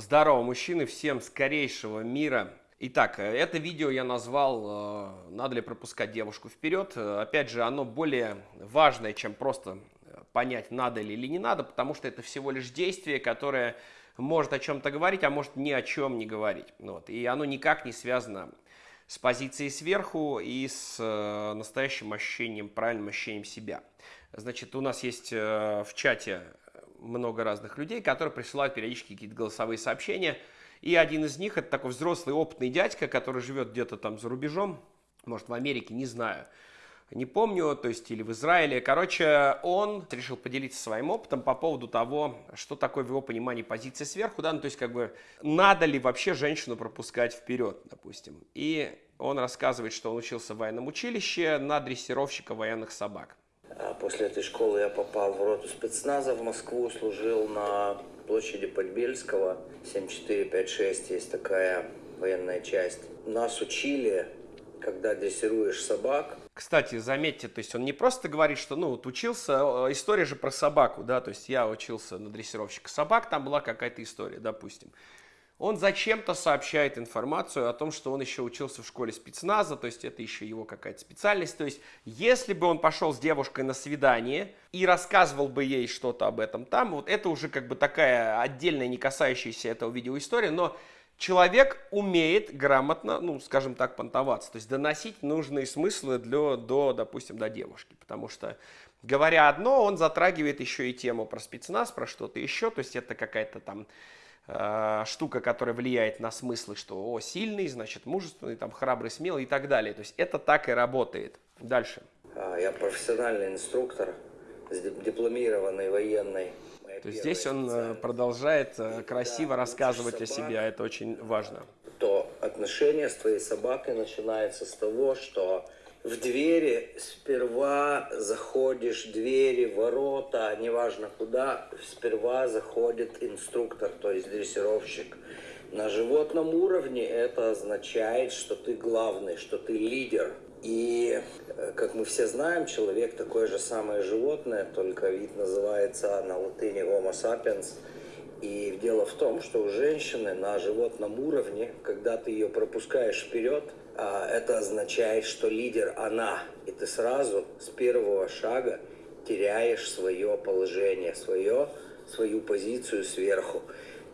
Здорово, мужчины, всем скорейшего мира. Итак, это видео я назвал «Надо ли пропускать девушку вперед?». Опять же, оно более важное, чем просто понять, надо ли или не надо, потому что это всего лишь действие, которое может о чем-то говорить, а может ни о чем не говорить. Вот. И оно никак не связано с позицией сверху и с настоящим ощущением, правильным ощущением себя. Значит, у нас есть в чате много разных людей, которые присылают периодически какие-то голосовые сообщения. И один из них это такой взрослый опытный дядька, который живет где-то там за рубежом, может в Америке, не знаю. Не помню, то есть или в Израиле. Короче, он решил поделиться своим опытом по поводу того, что такое в его понимании позиция сверху, да, ну, то есть как бы надо ли вообще женщину пропускать вперед, допустим. И он рассказывает, что он учился в военном училище на дрессировщика военных собак. А после этой школы я попал в роту спецназа в Москву, служил на площади Подбельского, 7456 есть такая военная часть. Нас учили, когда дрессируешь собак. Кстати, заметьте, то есть он не просто говорит, что, ну, вот учился, э, история же про собаку, да, то есть я учился на дрессировщика собак, там была какая-то история, допустим он зачем-то сообщает информацию о том, что он еще учился в школе спецназа, то есть это еще его какая-то специальность. То есть если бы он пошел с девушкой на свидание и рассказывал бы ей что-то об этом там, вот это уже как бы такая отдельная, не касающаяся этого видео история, но человек умеет грамотно, ну, скажем так, понтоваться, то есть доносить нужные смыслы для, до, допустим, до девушки, потому что говоря одно, он затрагивает еще и тему про спецназ, про что-то еще, то есть это какая-то там штука, которая влияет на смыслы, что о, сильный, значит, мужественный, там, храбрый, смелый и так далее. То есть это так и работает. Дальше. А, я профессиональный инструктор, дипломированный военный. То есть здесь он э, продолжает э, красиво рассказывать о себе, а это очень важно. То отношение с твоей собакой начинается с того, что в двери сперва заходишь, двери, ворота, неважно куда, сперва заходит инструктор, то есть дрессировщик. На животном уровне это означает, что ты главный, что ты лидер. И, э, как мы все знаем, человек такое же самое животное, только вид называется на латыни Homo sapiens. И дело в том, что у женщины на животном уровне, когда ты ее пропускаешь вперед, это означает, что лидер она, и ты сразу с первого шага теряешь свое положение, свое, свою позицию сверху.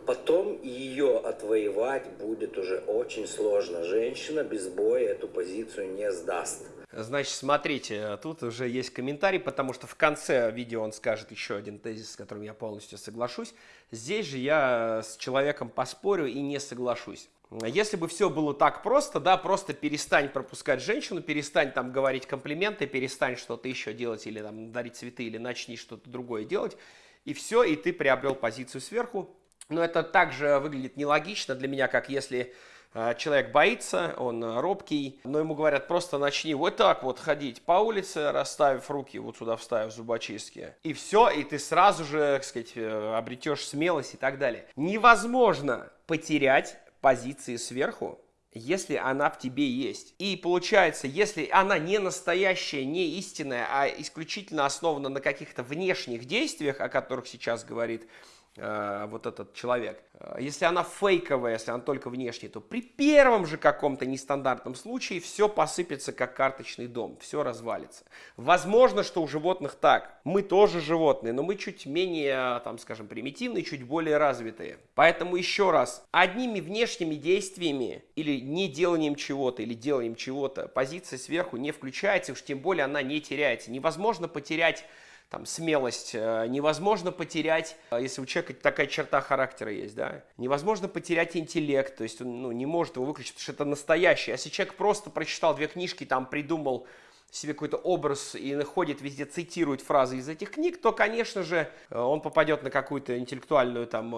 Потом ее отвоевать будет уже очень сложно. Женщина без боя эту позицию не сдаст. Значит, смотрите, тут уже есть комментарий, потому что в конце видео он скажет еще один тезис, с которым я полностью соглашусь. Здесь же я с человеком поспорю и не соглашусь. Если бы все было так просто, да, просто перестань пропускать женщину, перестань там говорить комплименты, перестань что-то еще делать или там дарить цветы, или начни что-то другое делать, и все, и ты приобрел позицию сверху. Но это также выглядит нелогично для меня, как если э, человек боится, он робкий, но ему говорят, просто начни вот так вот ходить по улице, расставив руки, вот сюда вставив зубочистки, и все, и ты сразу же, так сказать, э, обретешь смелость и так далее. Невозможно потерять позиции сверху, если она в тебе есть. И получается, если она не настоящая, не истинная, а исключительно основана на каких-то внешних действиях, о которых сейчас говорит вот этот человек. Э, если она фейковая, если она только внешняя, то при первом же каком-то нестандартном случае все посыпется как карточный дом, все развалится. Возможно, что у животных так. Мы тоже животные, но мы чуть менее, там, скажем, примитивные, чуть более развитые. Поэтому еще раз, одними внешними действиями или не деланием чего-то, или деланием чего-то, позиция сверху не включается, уж тем более она не теряется. Невозможно потерять там, смелость э, невозможно потерять, э, если у человека такая черта характера есть, да, невозможно потерять интеллект, то есть он ну, не может его выключить, потому что это настоящий. А если человек просто прочитал две книжки, там придумал себе какой-то образ и находит везде, цитирует фразы из этих книг, то, конечно же, э, он попадет на какую-то интеллектуальную, там,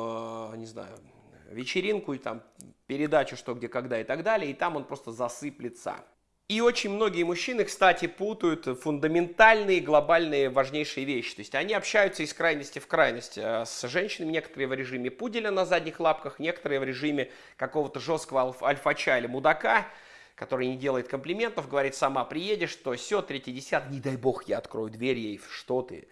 не знаю, вечеринку и там передачу «Что, где, когда» и так далее, и там он просто засыплется. И очень многие мужчины, кстати, путают фундаментальные, глобальные, важнейшие вещи. То есть они общаются из крайности в крайность. А с женщинами некоторые в режиме пуделя на задних лапках, некоторые в режиме какого-то жесткого альф альфача или мудака, который не делает комплиментов, говорит, сама приедешь, то все, третий десят, не дай бог я открою дверь ей, что ты.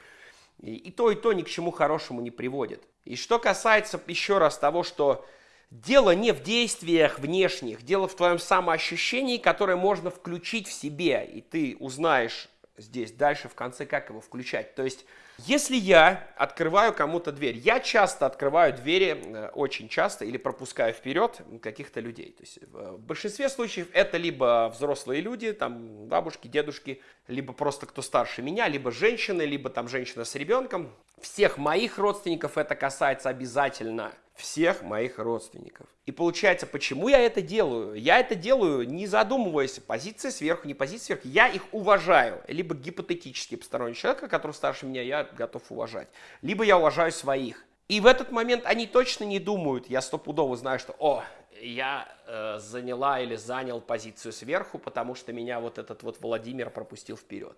И, и то, и то ни к чему хорошему не приводит. И что касается еще раз того, что Дело не в действиях внешних, дело в твоем самоощущении, которое можно включить в себе, и ты узнаешь здесь дальше в конце, как его включать. То есть, если я открываю кому-то дверь, я часто открываю двери, э, очень часто, или пропускаю вперед каких-то людей. То есть, в большинстве случаев это либо взрослые люди, там бабушки, дедушки, либо просто кто старше меня, либо женщины, либо там женщина с ребенком. Всех моих родственников это касается обязательно – всех моих родственников. И получается, почему я это делаю? Я это делаю, не задумываясь, позиция сверху, не позиция сверху. Я их уважаю. Либо гипотетически посторонний человек, который старше меня, я готов уважать. Либо я уважаю своих. И в этот момент они точно не думают, я стопудово знаю, что, о, я э, заняла или занял позицию сверху, потому что меня вот этот вот Владимир пропустил вперед.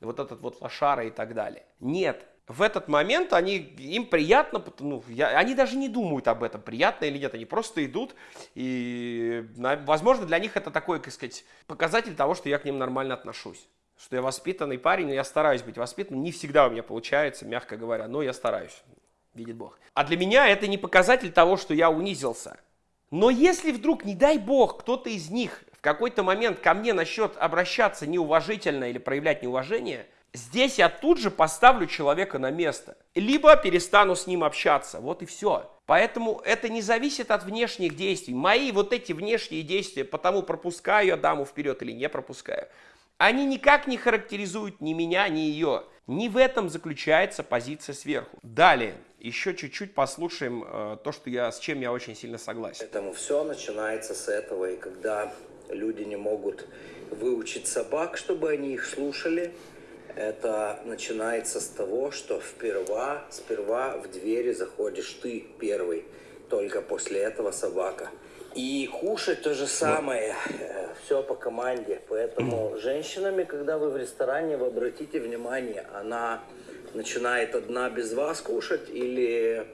Вот этот вот лошара и так далее. Нет, в этот момент они, им приятно, ну, я, они даже не думают об этом, приятно или нет, они просто идут, и, возможно, для них это такой, как сказать, показатель того, что я к ним нормально отношусь, что я воспитанный парень, но я стараюсь быть воспитанным, не всегда у меня получается, мягко говоря, но я стараюсь, видит Бог. А для меня это не показатель того, что я унизился. Но если вдруг, не дай Бог, кто-то из них в какой-то момент ко мне насчет обращаться неуважительно или проявлять неуважение – Здесь я тут же поставлю человека на место. Либо перестану с ним общаться. Вот и все. Поэтому это не зависит от внешних действий. Мои вот эти внешние действия, потому пропускаю я даму вперед или не пропускаю, они никак не характеризуют ни меня, ни ее. Не в этом заключается позиция сверху. Далее, еще чуть-чуть послушаем э, то, что я, с чем я очень сильно согласен. Поэтому все начинается с этого. И когда люди не могут выучить собак, чтобы они их слушали, это начинается с того, что вперва, сперва в двери заходишь ты первый, только после этого собака. И кушать то же самое, э, все по команде. Поэтому женщинами, когда вы в ресторане, вы обратите внимание, она начинает одна без вас кушать или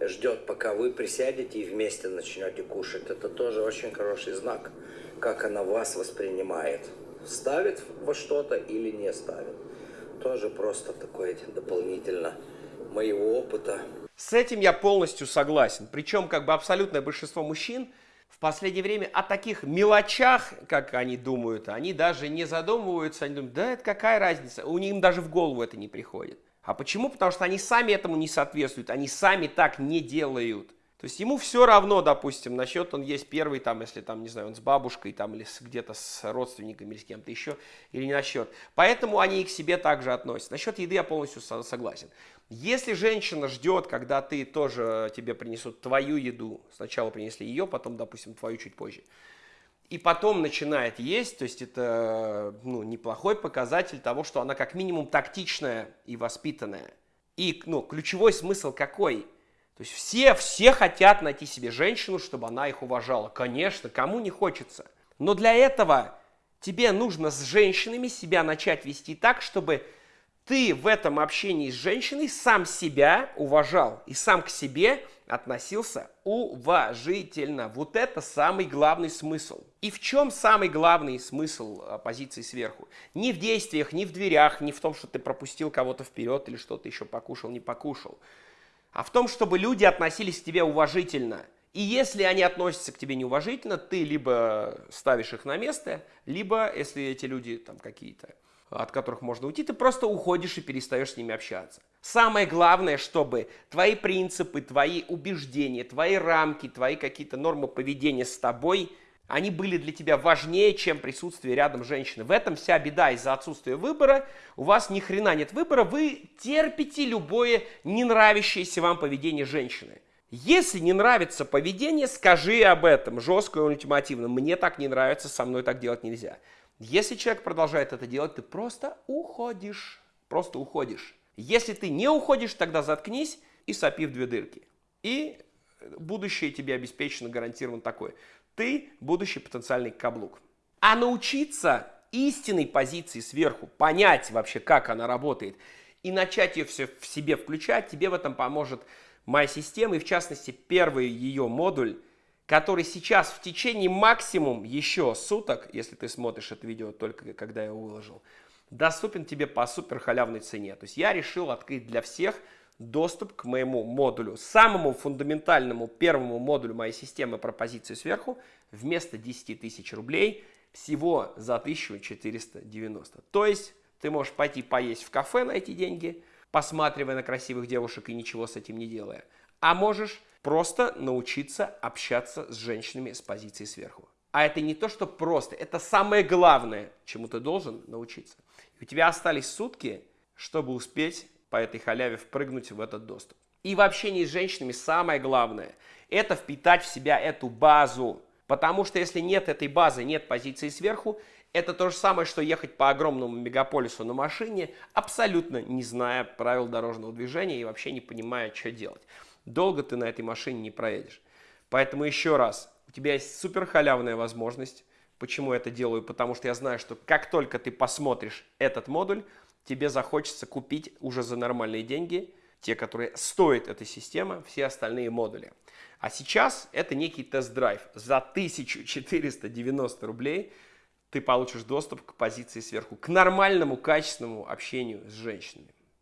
ждет, пока вы присядете и вместе начнете кушать. Это тоже очень хороший знак, как она вас воспринимает. Ставит во что-то или не ставит тоже просто такое дополнительно моего опыта. С этим я полностью согласен. Причем как бы абсолютное большинство мужчин в последнее время о таких мелочах, как они думают, они даже не задумываются, они думают, да это какая разница, у них даже в голову это не приходит. А почему? Потому что они сами этому не соответствуют, они сами так не делают. То есть ему все равно, допустим, насчет он есть первый, там, если там, не знаю, он с бабушкой там или где-то с родственниками или с кем-то еще, или не насчет. Поэтому они и к себе также относятся. Насчет еды я полностью согласен. Если женщина ждет, когда ты тоже тебе принесут твою еду, сначала принесли ее, потом, допустим, твою чуть позже, и потом начинает есть, то есть это ну, неплохой показатель того, что она как минимум тактичная и воспитанная. И ну, ключевой смысл какой – то есть все, все хотят найти себе женщину, чтобы она их уважала. Конечно, кому не хочется. Но для этого тебе нужно с женщинами себя начать вести так, чтобы ты в этом общении с женщиной сам себя уважал и сам к себе относился уважительно. Вот это самый главный смысл. И в чем самый главный смысл позиции сверху? Не в действиях, не в дверях, не в том, что ты пропустил кого-то вперед или что-то еще покушал, не покушал а в том, чтобы люди относились к тебе уважительно. И если они относятся к тебе неуважительно, ты либо ставишь их на место, либо, если эти люди там какие-то, от которых можно уйти, ты просто уходишь и перестаешь с ними общаться. Самое главное, чтобы твои принципы, твои убеждения, твои рамки, твои какие-то нормы поведения с тобой – они были для тебя важнее, чем присутствие рядом женщины. В этом вся беда из-за отсутствия выбора. У вас ни хрена нет выбора, вы терпите любое не нравящееся вам поведение женщины. Если не нравится поведение, скажи об этом, жестко и ультимативно. Мне так не нравится, со мной так делать нельзя. Если человек продолжает это делать, ты просто уходишь. Просто уходишь. Если ты не уходишь, тогда заткнись и сопи в две дырки. И будущее тебе обеспечено, гарантировано такое ты будущий потенциальный каблук. А научиться истинной позиции сверху, понять вообще, как она работает, и начать ее все в себе включать, тебе в этом поможет моя система, и в частности первый ее модуль, который сейчас в течение максимум еще суток, если ты смотришь это видео только когда я его выложил, доступен тебе по супер халявной цене. То есть я решил открыть для всех доступ к моему модулю, самому фундаментальному первому модулю моей системы пропозиции сверху, вместо 10 тысяч рублей всего за 1490. То есть ты можешь пойти поесть в кафе на эти деньги, посматривая на красивых девушек и ничего с этим не делая. А можешь просто научиться общаться с женщинами с позиции сверху. А это не то, что просто, это самое главное, чему ты должен научиться. И у тебя остались сутки, чтобы успеть по этой халяве впрыгнуть в этот доступ. И в общении с женщинами самое главное – это впитать в себя эту базу. Потому что если нет этой базы, нет позиции сверху, это то же самое, что ехать по огромному мегаполису на машине, абсолютно не зная правил дорожного движения и вообще не понимая, что делать. Долго ты на этой машине не проедешь. Поэтому еще раз, у тебя есть супер халявная возможность. Почему я это делаю? Потому что я знаю, что как только ты посмотришь этот модуль, тебе захочется купить уже за нормальные деньги, те, которые стоят этой системы, все остальные модули. А сейчас это некий тест-драйв. За 1490 рублей ты получишь доступ к позиции сверху, к нормальному, качественному общению с женщинами.